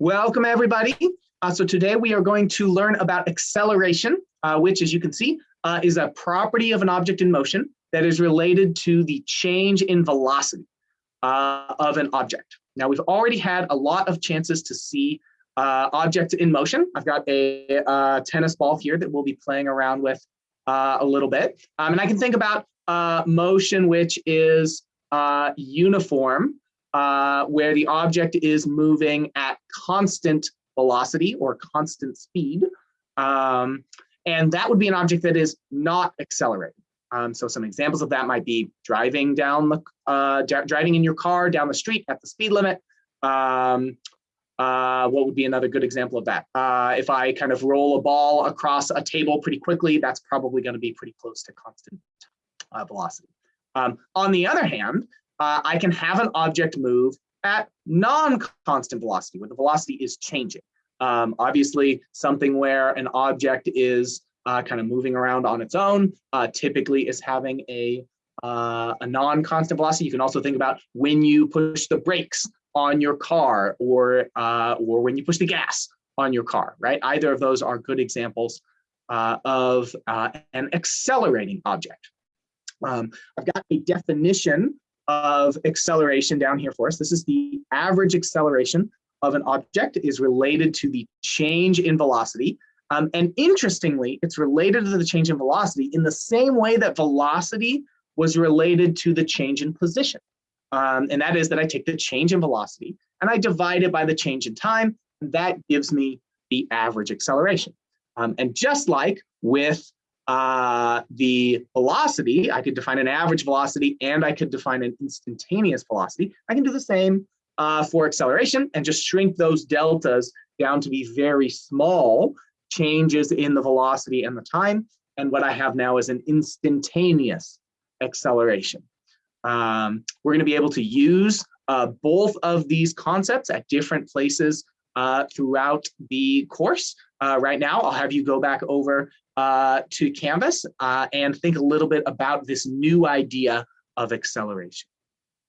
Welcome everybody. Uh, so today we are going to learn about acceleration, uh, which as you can see uh, is a property of an object in motion that is related to the change in velocity uh, of an object. Now we've already had a lot of chances to see uh, objects in motion. I've got a, a, tennis ball here that we'll be playing around with uh, a little bit. Um, and I can think about motion which is uniform uh, where the object is moving at constant velocity or constant speed. Um, and that would be an object that is not accelerating. Um, so some examples of that might be driving down the uh, driving in your car down the street at the speed limit. Um, uh, what would be another good example of that? Uh, if I kind of roll a ball across a table pretty quickly, that's probably going to be pretty close to constant uh, velocity. Um, on the other hand, uh, I can have an object move at non-constant velocity, where the velocity is changing. Um, obviously, something where an object is uh, kind of moving around on its own uh, typically is having a, uh, a non-constant velocity. You can also think about when you push the brakes on your car or, uh, or when you push the gas on your car, right? Either of those are good examples uh, of uh, an accelerating object. Um, I've got a definition of acceleration down here for us. This is the average acceleration of an object is related to the change in velocity. Um, and interestingly, it's related to the change in velocity in the same way that velocity was related to the change in position. Um, and that is that I take the change in velocity and I divide it by the change in time. And that gives me the average acceleration. Um, and just like with uh, the velocity, I could define an average velocity and I could define an instantaneous velocity. I can do the same uh, for acceleration and just shrink those deltas down to be very small changes in the velocity and the time. And what I have now is an instantaneous acceleration. Um, we're going to be able to use uh, both of these concepts at different places uh, throughout the course. Uh, right now, I'll have you go back over uh, to Canvas uh, and think a little bit about this new idea of acceleration.